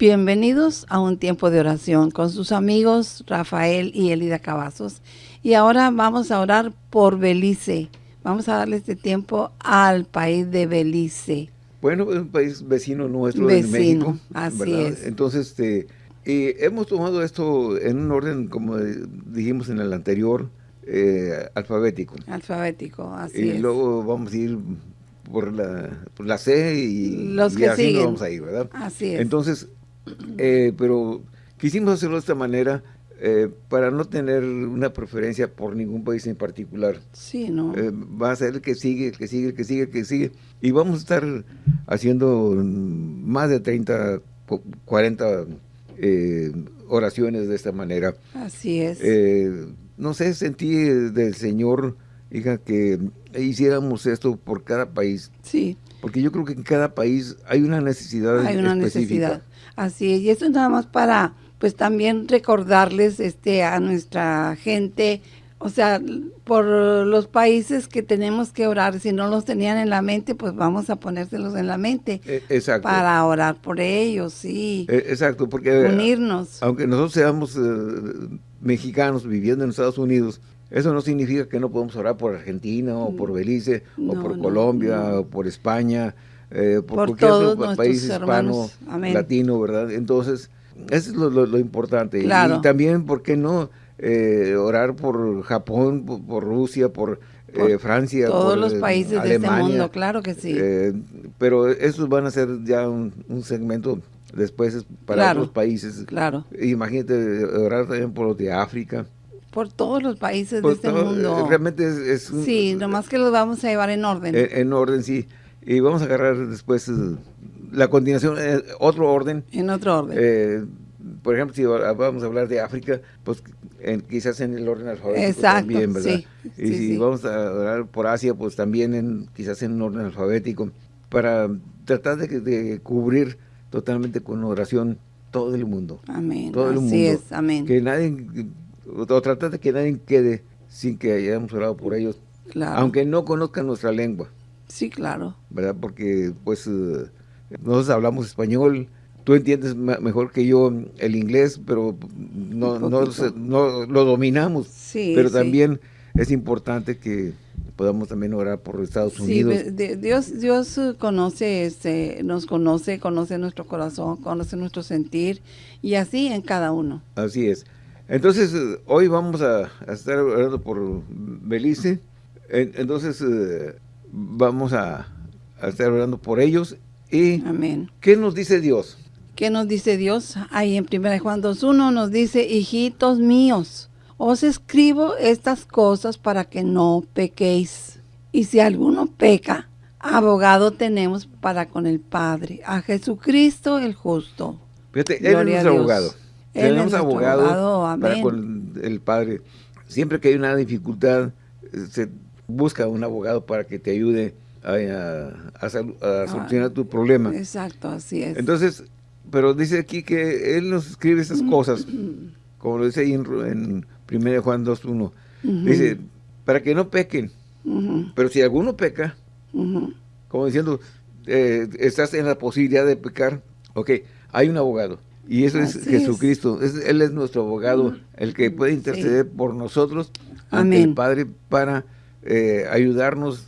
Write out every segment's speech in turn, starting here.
Bienvenidos a un tiempo de oración con sus amigos Rafael y Elida Cavazos. Y ahora vamos a orar por Belice. Vamos a darle este tiempo al país de Belice. Bueno, es un país vecino nuestro de México. Así es. Entonces, este, hemos tomado esto en un orden, como dijimos en el anterior, eh, alfabético. Alfabético, así y es. Y luego vamos a ir por la, por la C y, Los que así siguen. nos vamos a ir, ¿verdad? Así es. Entonces, eh, pero quisimos hacerlo de esta manera eh, para no tener una preferencia por ningún país en particular. Sí, ¿no? Eh, va a ser el que sigue, el que sigue, el que sigue, el que sigue. Y vamos a estar haciendo más de 30, 40 eh, oraciones de esta manera. Así es. No sé, sentí del Señor, hija, que hiciéramos esto por cada país. sí, Porque yo creo que en cada país hay una necesidad hay una específica. necesidad. Así es. Y esto es nada más para, pues también recordarles este a nuestra gente, o sea, por los países que tenemos que orar. Si no los tenían en la mente, pues vamos a ponérselos en la mente Eh, exacto. para orar por ellos, sí. Eh, exacto, porque Unirnos. aunque nosotros seamos eh, mexicanos viviendo en Estados Unidos, eso no significa que no podemos orar por Argentina o por Belice o por no, Colombia no. o por España, eh, por, Por cualquier todos otro país hispano, hermanos. Amén. latino, ¿verdad? Entonces, eso es lo, lo- lo importante. Y- Claro. Y, también, ¿por qué no eh, orar por Japón, por, por Rusia, por, Por eh, Francia, Todos por, los eh, países de este Alemania? mundo, claro que sí. Eh, pero esos van a ser ya un, un segmento después es para Claro. otros países. claro. Imagínate orar también por los de África. Por todos los países de este todo, mundo. eh, Realmente es, es un- Sí, nomás que los vamos a llevar en orden. en, en orden, sí. Y vamos a agarrar después eh, la continuación, eh, otro orden. en otro orden. Eh, por ejemplo, si va- vamos a hablar de África, pues en- quizás en el orden alfabético Exacto, también, ¿verdad? sí, y sí, si sí. vamos a orar por Asia, pues también en, quizás en orden alfabético, para tratar de, de cubrir totalmente con oración todo el mundo. amén. todo el Así mundo. es, amén. Que nadie, o tratar de que nadie quede sin que hayamos orado por ellos, claro. aunque no conozcan nuestra lengua. Sí, claro. ¿verdad? Porque pues eh, nosotros hablamos español, tú entiendes mejor que yo el inglés, pero no, no, no lo dominamos. Sí, pero sí. también es importante que podamos también orar por Estados Sí, Unidos. de- Dios, Dios eh, conoce, este, nos conoce, conoce nuestro corazón, conoce nuestro sentir y así en cada uno. Así es. Entonces, eh, hoy vamos a, a estar orando por Belice. En- Entonces, vamos a, a estar orando por ellos. ¿Y Amén. qué nos dice Dios? ¿Qué nos dice Dios? Ahí en 1 Juan 2.1 nos dice, hijitos míos, os escribo estas cosas para que no pequéis. Y si alguno peca, abogado tenemos para con el Padre, a Jesucristo el justo. Fíjate, Él es nuestro abogado. Él Tenemos es nuestro abogado, abogado, para con el Padre. Siempre que hay una dificultad, eh, se busca un abogado para que te ayude a, a- a sal- a solucionar tu problema. Exacto, así es. Entonces, pero dice aquí que Él nos escribe esas cosas, como lo dice ahí en, en 1 Juan 2.1. Dice, para que no pequen. Pero si alguno peca, como diciendo, eh, estás en la posibilidad de pecar, ok, hay un abogado. Y eso es Jesucristo. Es- él es nuestro abogado, el que puede interceder por nosotros ante Amén. el Padre para eh, ayudarnos,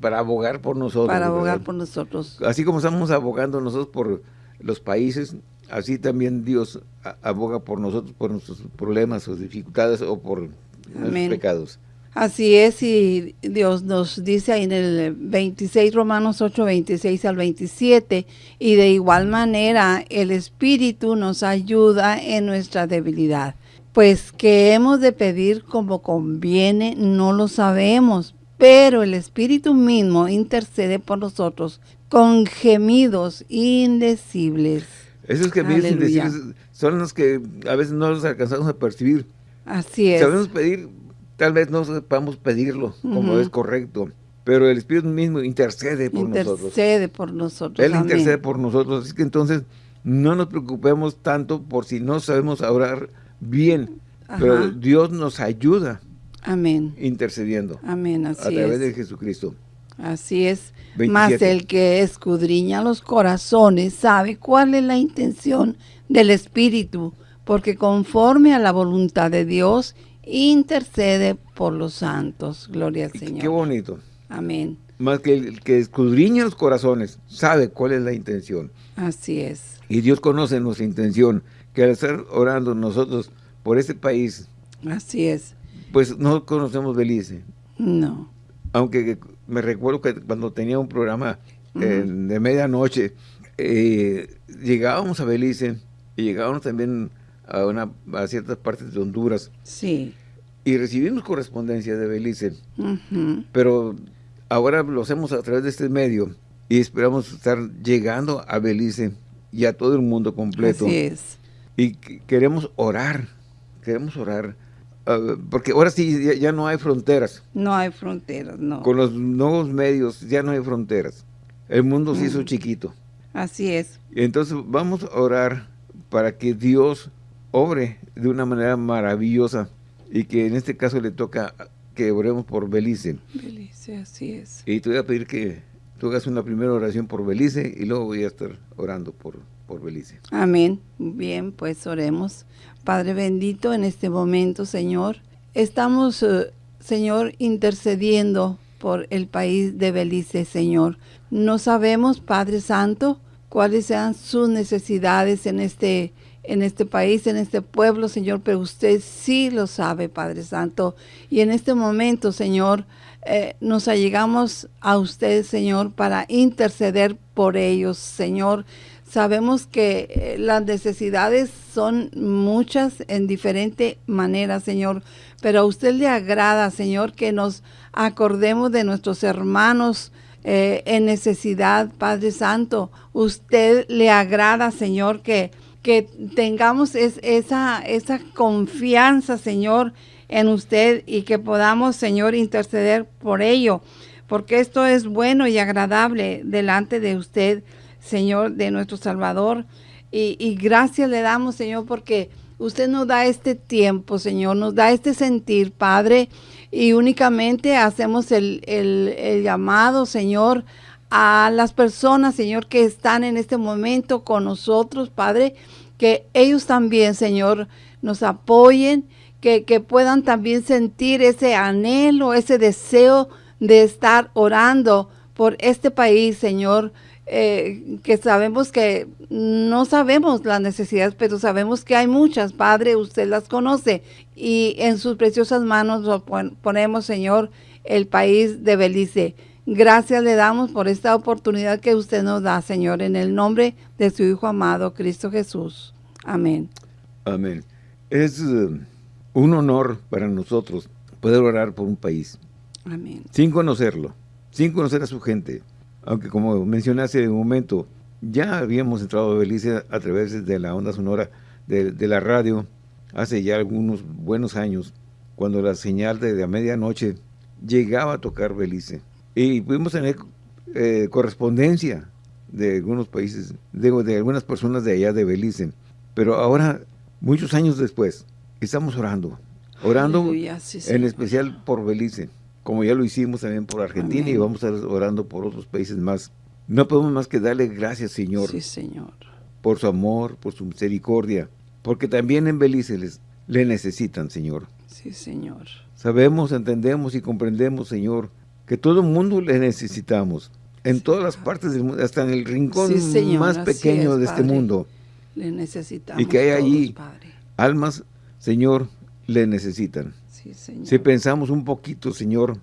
para abogar por nosotros. Para abogar ¿verdad? por nosotros. Así como estamos abogando nosotros por los países, así también Dios aboga por nosotros, por nuestros problemas o dificultades o por nuestros Amén. pecados. Así es, y Dios nos dice ahí en el 26, Romanos 8, 26 al 27, y de igual manera el Espíritu nos ayuda en nuestra debilidad. Pues que hemos de pedir como conviene, no lo sabemos, pero el Espíritu mismo intercede por nosotros con gemidos indecibles. Esos Aleluya. decir son los que a veces no los alcanzamos a percibir. Así es. Sabemos pedir, tal vez no sepamos pedirlo como es correcto, pero el Espíritu mismo intercede por nosotros. Intercede por nosotros. Él Amén. intercede por nosotros, así que entonces no nos preocupemos tanto por si no sabemos orar bien, pero. Dios nos ayuda Amén. intercediendo Amén, a así través es. de Jesucristo. Así es. Más el que escudriña los corazones sabe cuál es la intención del Espíritu, porque conforme a la voluntad de Dios intercede por los santos. Gloria al Señor. Qué bonito. Amén. Más que el que escudriña los corazones sabe cuál es la intención. Así es. Y Dios conoce nuestra intención, que al estar orando nosotros por este país. Así es. Pues no conocemos Belice. No. Aunque me recuerdo que cuando tenía un programa eh, de medianoche, eh, llegábamos a Belice y llegábamos también a, una, a ciertas partes de Honduras. Sí. Y recibimos correspondencia de Belice. Pero ahora lo hacemos a través de este medio y esperamos estar llegando a Belice y a todo el mundo completo. Así es. Y queremos orar, queremos orar, ah, porque ahora sí ya, no hay fronteras. No hay fronteras, no. Con los nuevos medios ya no hay fronteras. El mundo se hizo mm. chiquito. Así es. Entonces vamos a orar para que Dios obre de una manera maravillosa y que en este caso le toca que oremos por Belice. Belice, así es. Y te voy a pedir que tú hagas una primera oración por Belice y luego voy a estar orando por, Amén. Bien, pues oremos. Padre bendito, en este momento, Señor, estamos, eh, Señor, intercediendo por el país de Belice, Señor. No sabemos, Padre Santo, cuáles sean sus necesidades en este en este país, en este pueblo, Señor, pero usted sí lo sabe, Padre Santo. Y en este momento, Señor, eh, nos allegamos a usted, Señor, para interceder por ellos, Señor. Sabemos que eh, las necesidades son muchas en diferente manera, Señor, pero a usted le agrada, Señor, que nos acordemos de nuestros hermanos eh, en necesidad, Padre Santo. Usted le agrada, Señor, que que tengamos esa, esa confianza, Señor, en usted y que podamos, Señor, interceder por ello, porque esto es bueno y agradable delante de usted, Señor, de nuestro Salvador. Y, gracias le damos, Señor, porque usted nos da este tiempo, Señor, nos da este sentir, Padre, y únicamente hacemos el, el llamado, Señor, a las personas, Señor, que están en este momento con nosotros, Padre, que ellos también, Señor, nos apoyen, que, puedan también sentir ese anhelo, ese deseo de estar orando por este país, Señor, eh, que sabemos que no sabemos las necesidades, pero sabemos que hay muchas, Padre, usted las conoce y en sus preciosas manos lo ponemos, Señor, el país de Belice. Gracias le damos por esta oportunidad que usted nos da, Señor, en el nombre de su Hijo amado, Cristo Jesús. Amén. Amén. Es eh, un honor para nosotros poder orar por un país. Amén. Sin conocerlo, sin conocer a su gente. Aunque como mencioné hace un momento, ya habíamos entrado a Belice a través de la onda sonora de, la radio hace ya algunos buenos años, cuando la señal de, de medianoche llegaba a tocar Belice. Y pudimos tener eh, correspondencia de algunos países, de, de, algunas personas de allá de Belice. Pero ahora, muchos años después, estamos orando. Orando en especial por Belice, como ya lo hicimos también por Argentina y vamos a estar orando por otros países más. No podemos más que darle gracias, Señor. Sí, Señor. Por su amor, por su misericordia. Porque también en Belice les, le necesitan, Señor. Sí, Señor. Sabemos, entendemos y comprendemos, Señor, que todo el mundo le necesitamos. En todas las partes del mundo, hasta en el rincón más pequeño de este mundo. Le necesitamos Y que hay allí almas, Señor, le necesitan. Si pensamos un poquito, Señor,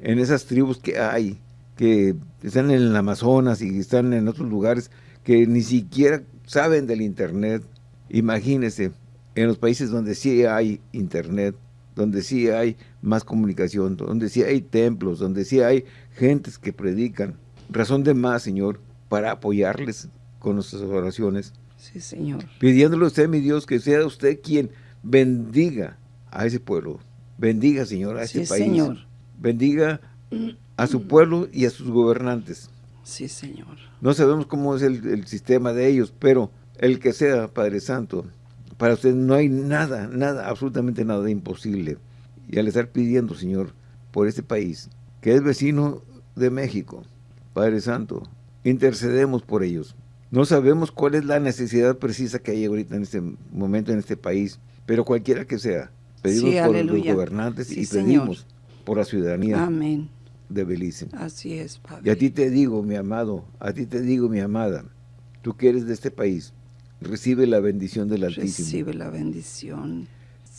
en esas tribus que hay, que están en el Amazonas y están en otros lugares que ni siquiera saben del Internet, imagínese, en los países donde sí hay Internet, donde sí hay más comunicación, donde sí hay templos, donde sí hay gentes que predican. Razón de más, Señor, para apoyarles con nuestras oraciones. Sí, Señor. Pidiéndole a usted, mi Dios, que sea usted quien bendiga a ese pueblo. Bendiga, Señor, a ese país. Señor. Bendiga a su pueblo y a sus gobernantes. Sí, Señor. No sabemos cómo es el, el sistema de ellos, pero el que sea, Padre Santo, para usted no hay nada, nada, absolutamente nada imposible. Y al estar pidiendo, Señor, por este país, que es vecino de México, Padre Santo, intercedemos por ellos. No sabemos cuál es la necesidad precisa que hay ahorita en este momento en este país, pero cualquiera que sea, pedimos por los gobernantes y pedimos por la ciudadanía Amén. de Belice. Así es, Padre. Y a ti te digo, mi amado, a ti te digo, mi amada, tú que eres de este país, recibe la bendición del Altísimo. Recibe la bendición.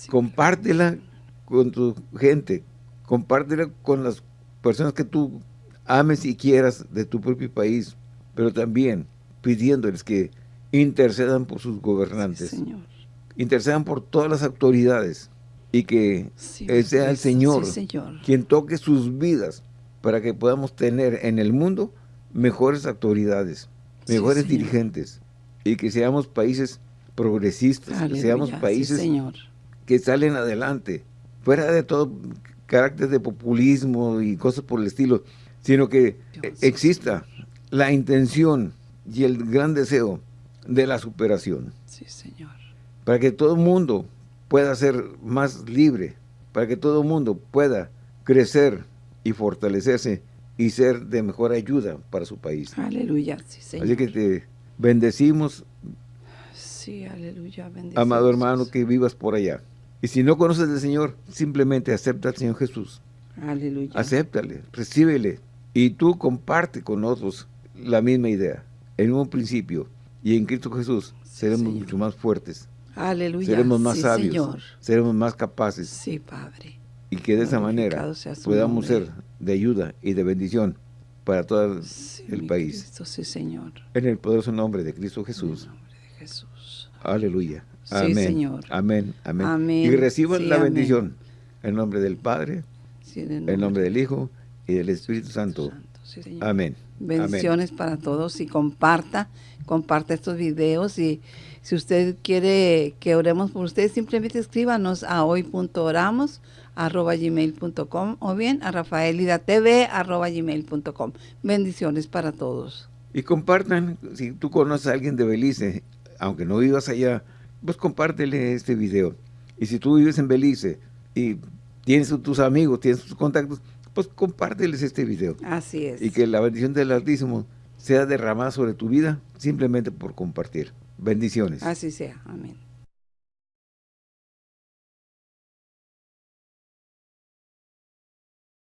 Compártela con tu gente, compártela con las personas que tú ames y quieras de tu propio país, pero también pidiéndoles que intercedan por sus gobernantes. señor. Intercedan por todas las autoridades y que sea el Señor, señor quien toque sus vidas para que podamos tener en el mundo mejores autoridades, mejores dirigentes y que seamos países progresistas, que seamos países que salen adelante, fuera de todo carácter de populismo y cosas por el estilo, sino que exista la intención y el gran deseo de la superación. Sí, Señor. Para que todo el mundo pueda ser más libre, para que todo el mundo pueda crecer y fortalecerse y ser de mejor ayuda para su país. Aleluya, sí, Señor. Así que te bendecimos, sí, aleluya, amado hermano, que vivas por allá. Y si no conoces al Señor, simplemente acepta al Señor Jesús. Aleluya. Acéptale, recíbele. Y tú comparte con otros la misma idea. En un principio y en Cristo Jesús seremos mucho más fuertes. Aleluya. Seremos más sabios. Seremos más capaces. Sí, Padre. Y que de esa manera podamos ser de ayuda y de bendición para todo el país. Cristo, sí, Señor. En el poderoso nombre de Cristo Jesús. En el nombre de Jesús. Aleluya. Amén. Señor. Amén. Amén. Y reciban la bendición. En nombre del Padre, en el nombre del Hijo y del Espíritu Santo. Amén. Bendiciones para todos y comparta, comparta estos videos y si usted quiere que oremos por usted, simplemente escríbanos a hoy.oramos arroba gmail.com o bien a rafaelidatv arroba gmail.com. Bendiciones para todos. Y compartan, si tú conoces a alguien de Belice, aunque no vivas allá, pues compártele este video. Y si tú vives en Belice y tienes tus amigos, tienes tus contactos, pues compárteles este video. Así es. Y que la bendición del Altísimo sea derramada sobre tu vida simplemente por compartir. Bendiciones. Así sea. Amén.